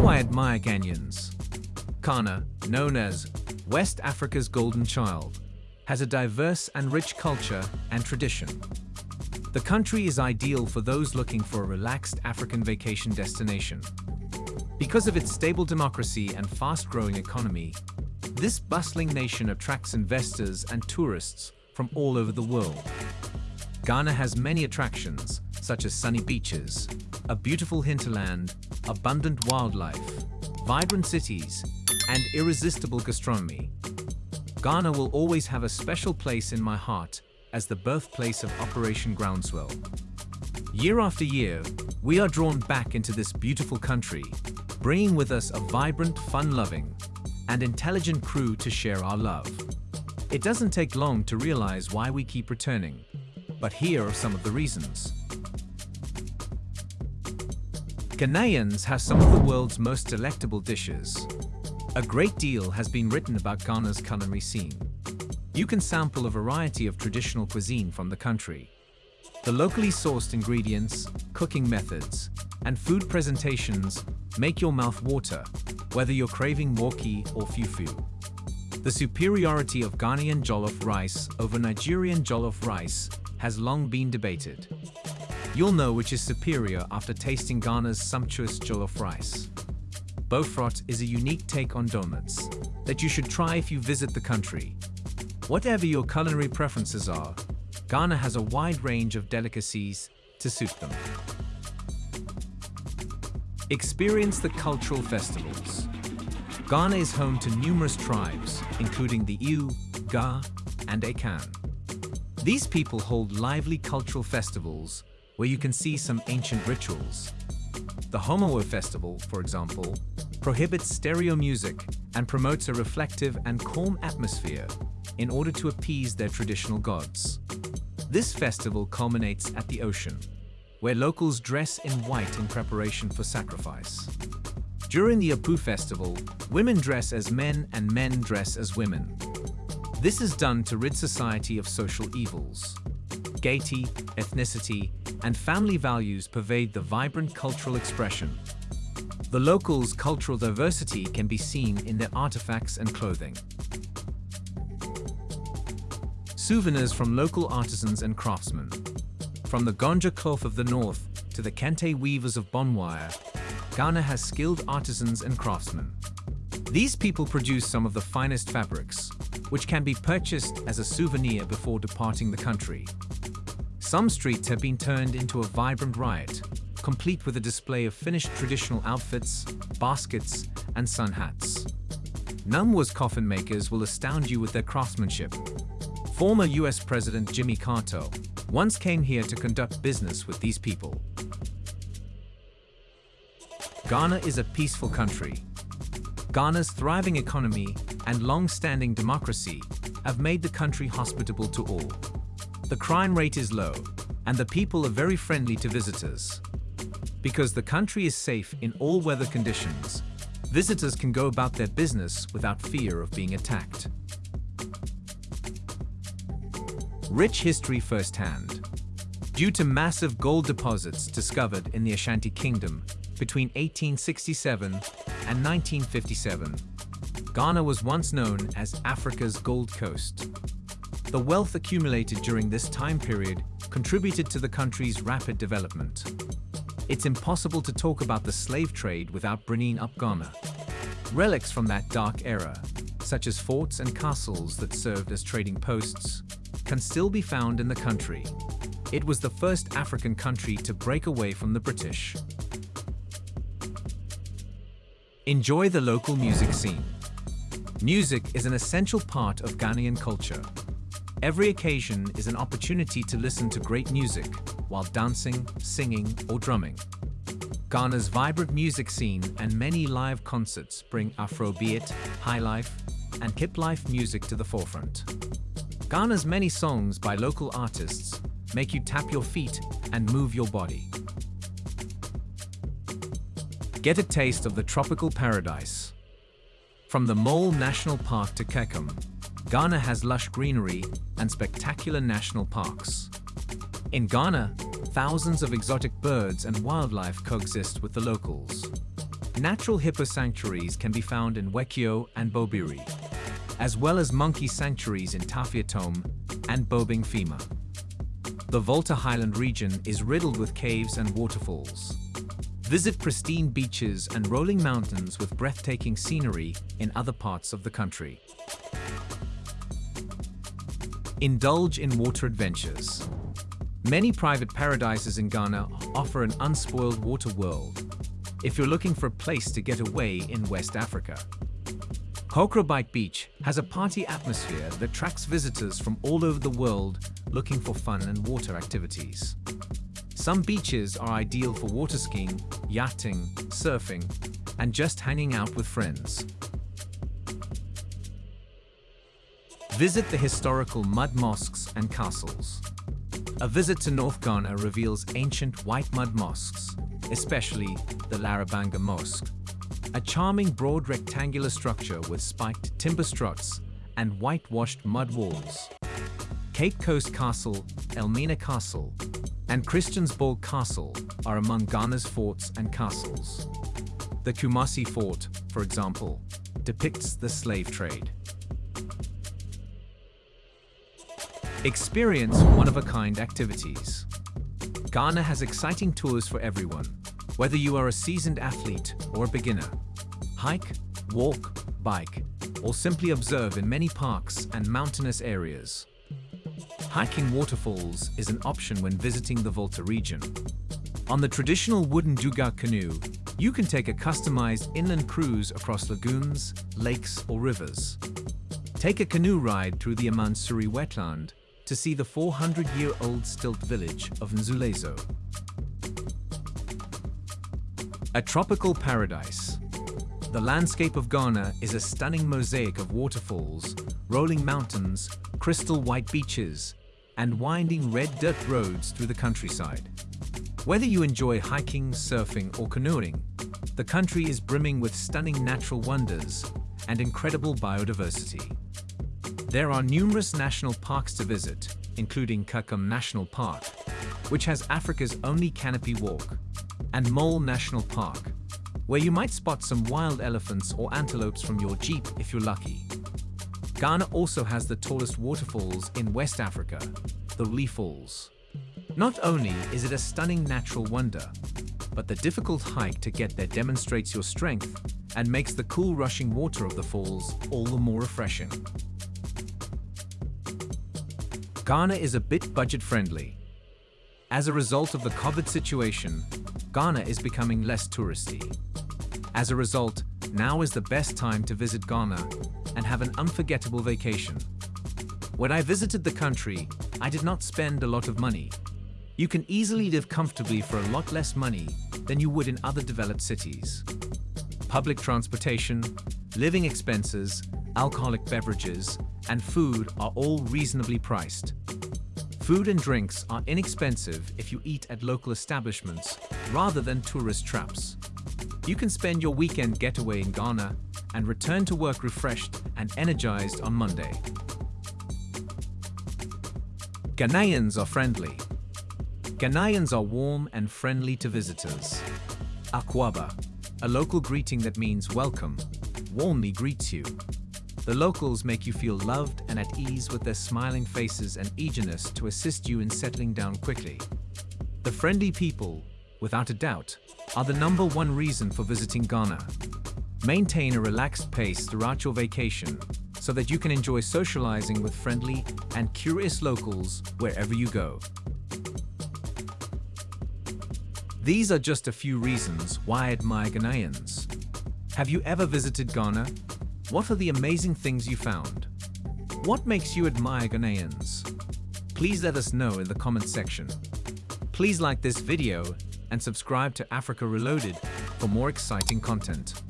do I admire Ghanaians? Ghana, known as West Africa's golden child, has a diverse and rich culture and tradition. The country is ideal for those looking for a relaxed African vacation destination. Because of its stable democracy and fast-growing economy, this bustling nation attracts investors and tourists from all over the world. Ghana has many attractions, such as sunny beaches, a beautiful hinterland, abundant wildlife, vibrant cities, and irresistible gastronomy. Ghana will always have a special place in my heart as the birthplace of Operation Groundswell. Year after year, we are drawn back into this beautiful country, bringing with us a vibrant, fun-loving, and intelligent crew to share our love. It doesn't take long to realize why we keep returning, but here are some of the reasons. Ghanaians have some of the world's most delectable dishes. A great deal has been written about Ghana's culinary scene. You can sample a variety of traditional cuisine from the country. The locally sourced ingredients, cooking methods, and food presentations make your mouth water, whether you're craving waakye or fufu. The superiority of Ghanaian jollof rice over Nigerian jollof rice has long been debated. You'll know which is superior after tasting Ghana's sumptuous jollof rice. Bofrot is a unique take on donuts that you should try if you visit the country Whatever your culinary preferences are, Ghana has a wide range of delicacies to suit them. Experience the cultural festivals. Ghana is home to numerous tribes, including the Ewe, Ga, and Akan. These people hold lively cultural festivals where you can see some ancient rituals. The Homowo Festival, for example, prohibits stereo music and promotes a reflective and calm atmosphere in order to appease their traditional gods. This festival culminates at the ocean, where locals dress in white in preparation for sacrifice. During the Apoo festival, women dress as men and men dress as women. This is done to rid society of social evils. Gaiety, ethnicity, and family values pervade the vibrant cultural expression. The locals' cultural diversity can be seen in their artifacts and clothing. Souvenirs from local artisans and craftsmen. From the Gonja cloth of the north to the Kente weavers of Bonwire, Ghana has skilled artisans and craftsmen. These people produce some of the finest fabrics, which can be purchased as a souvenir before departing the country. Some streets have been turned into a vibrant riot, complete with a display of finished traditional outfits, baskets, and sun hats. Nungua's coffin makers will astound you with their craftsmanship, Former US President Jimmy Carter once came here to conduct business with these people. Ghana is a peaceful country. Ghana's thriving economy and long-standing democracy have made the country hospitable to all. The crime rate is low, and the people are very friendly to visitors. Because the country is safe in all weather conditions, visitors can go about their business without fear of being attacked. Rich history firsthand. Due to massive gold deposits discovered in the Ashanti Kingdom between 1867 and 1957, Ghana was once known as Africa's Gold Coast. The wealth accumulated during this time period contributed to the country's rapid development. It's impossible to talk about the slave trade without bringing up Ghana. Relics from that dark era, such as forts and castles that served as trading posts, can still be found in the country. It was the first African country to break away from the British. Enjoy the local music scene. Music is an essential part of Ghanaian culture. Every occasion is an opportunity to listen to great music while dancing, singing, or drumming. Ghana's vibrant music scene and many live concerts bring Afrobeat, highlife, and hip life music to the forefront. Ghana's many songs by local artists make you tap your feet and move your body. Get a taste of the tropical paradise. From the Mole National Park to Kakum, Ghana has lush greenery and spectacular national parks. In Ghana, thousands of exotic birds and wildlife coexist with the locals. Natural hippo sanctuaries can be found in Wechiau and Bobiri, as well as monkey sanctuaries in Tafi Atome and Boabeng-Fiema. The Volta Highland region is riddled with caves and waterfalls. Visit pristine beaches and rolling mountains with breathtaking scenery in other parts of the country. Indulge in water adventures. Many private paradises in Ghana offer an unspoiled water world if you're looking for a place to get away in West Africa. Kokrobite Beach has a party atmosphere that attracts visitors from all over the world looking for fun and water activities. Some beaches are ideal for water skiing, yachting, surfing, and just hanging out with friends. Visit the historical mud mosques and castles. A visit to North Ghana reveals ancient white mud mosques, especially the Larabanga Mosque. A charming broad rectangular structure with spiked timber struts and whitewashed mud walls. Cape Coast Castle, Elmina Castle, and Christiansborg Castle are among Ghana's forts and castles. The Kumasi Fort, for example, depicts the slave trade. Experience one-of-a-kind activities. Ghana has exciting tours for everyone, whether you are a seasoned athlete or a beginner. Hike, walk, bike, or simply observe in many parks and mountainous areas. Hiking waterfalls is an option when visiting the Volta region. On the traditional wooden duga canoe, you can take a customized inland cruise across lagoons, lakes, or rivers. Take a canoe ride through the Amansuri wetland to see the 400-year-old stilt village of Nzulezo. A tropical paradise. The landscape of Ghana is a stunning mosaic of waterfalls, rolling mountains, crystal white beaches, and winding red dirt roads through the countryside. Whether you enjoy hiking, surfing, or canoeing, the country is brimming with stunning natural wonders and incredible biodiversity. There are numerous national parks to visit, including Kakum National Park, which has Africa's only canopy walk, and Mole National Park, where you might spot some wild elephants or antelopes from your jeep if you're lucky. Ghana also has the tallest waterfalls in West Africa, the Wli Falls. Not only is it a stunning natural wonder, but the difficult hike to get there demonstrates your strength and makes the cool rushing water of the falls all the more refreshing. Ghana is a bit budget-friendly. As a result of the COVID situation, Ghana is becoming less touristy. As a result, now is the best time to visit Ghana and have an unforgettable vacation. When I visited the country, I did not spend a lot of money. You can easily live comfortably for a lot less money than you would in other developed cities. Public transportation, living expenses, alcoholic beverages, and food are all reasonably priced. Food and drinks are inexpensive if you eat at local establishments rather than tourist traps. You can spend your weekend getaway in Ghana and return to work refreshed and energized on Monday. Ghanaians are friendly. Ghanaians are warm and friendly to visitors. Akwaaba, a local greeting that means welcome, warmly greets you. The locals make you feel loved and at ease with their smiling faces and eagerness to assist you in settling down quickly. The friendly people, without a doubt, are the number one reason for visiting Ghana. Maintain a relaxed pace throughout your vacation so that you can enjoy socializing with friendly and curious locals wherever you go. These are just a few reasons why I admire Ghanaians. Have you ever visited Ghana what are the amazing things you found? What makes you admire Ghanaians? Please let us know in the comment section. Please like this video and subscribe to Africa Reloaded for more exciting content.